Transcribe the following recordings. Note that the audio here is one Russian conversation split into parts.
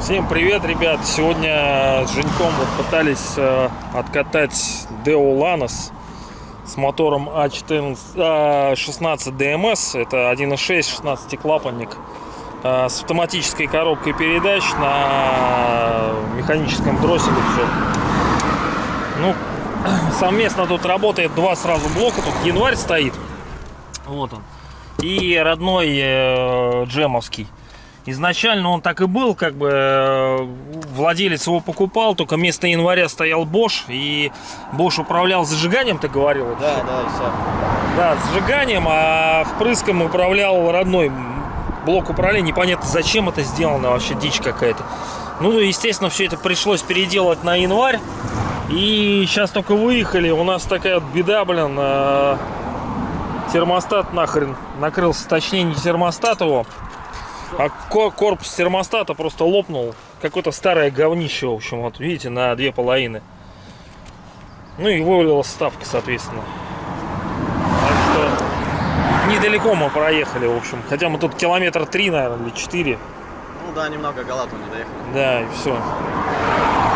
Всем привет, ребят! Сегодня с Женьком вот пытались э, откатать Deo Lanos с мотором А14, а, 16 DMS. Это 1.6 16 клапанник э, с автоматической коробкой передач на механическом дросселе все. Ну, совместно тут работает два сразу блока. Тут январь стоит. Вот он. И родной э, джемовский. Изначально он так и был, как бы э, владелец его покупал, только вместо января стоял Bosch, и Bosch управлял зажиганием, ты говорил? Да, да, все. Да, зажиганием, а впрыском управлял родной блок управления. Непонятно, зачем это сделано, вообще дичь какая-то. Ну, естественно, все это пришлось переделать на январь. И сейчас только выехали, у нас такая вот беда, блин, э, термостат нахрен накрылся, точнее не термостат его, а ко- корпус термостата просто лопнул. Какое-то старое говнище, в общем, вот видите, на две половины. Ну и вывалилась ставка, соответственно. Так что недалеко мы проехали, в общем. Хотя мы тут километр три, наверное, или четыре. Ну да, немного Галату не доехали. Да, и все.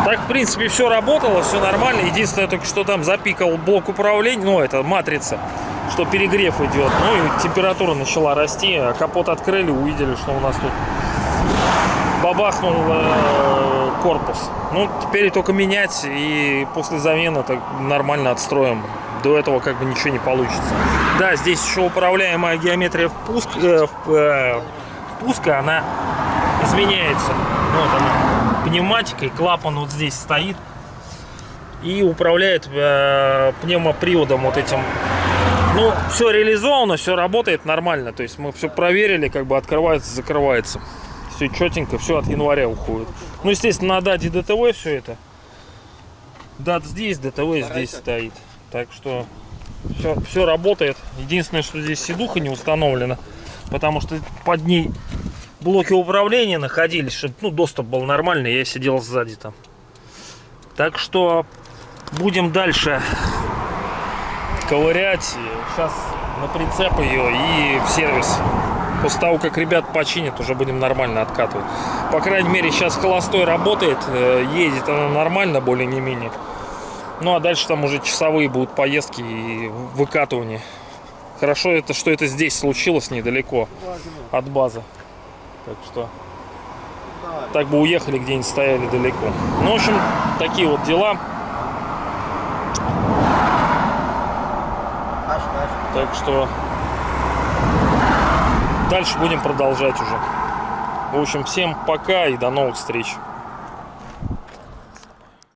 Так, в принципе, все работало, все нормально. Единственное, только что там запикал блок управления, ну, это матрица, что перегрев идет. Ну, и температура начала расти. А капот открыли, увидели, что у нас тут бабахнул э, корпус. Ну, теперь только менять, и после замены так нормально отстроим. До этого как бы ничего не получится. Да, здесь еще управляемая геометрия впуск, э, э, впуска, она изменяется. Вот она, пневматикой, клапан вот здесь стоит. И управляет э, пневмоприводом вот этим. Ну, все реализовано, все работает нормально. То есть мы все проверили, как бы открывается, закрывается. Все четенько, все от января уходит. Ну, естественно, на дате ДТВ все это. Дат здесь, ДТВ здесь стоит. Так что все, все работает. Единственное, что здесь сидуха не установлена. Потому что под ней блоки управления находились, чтобы ну, доступ был нормальный, я сидел сзади там. Так что будем дальше ковырять. Сейчас на прицеп ее и в сервис. После того, как ребят починят, уже будем нормально откатывать. По крайней мере, сейчас холостой работает, э, едет она нормально, более не менее. Ну а дальше там уже часовые будут поездки и выкатывания. Хорошо это, что это здесь случилось недалеко от базы. Так что так бы уехали где-нибудь стояли далеко. Ну, в общем, такие вот дела. Так что дальше будем продолжать уже. В общем, всем пока и до новых встреч.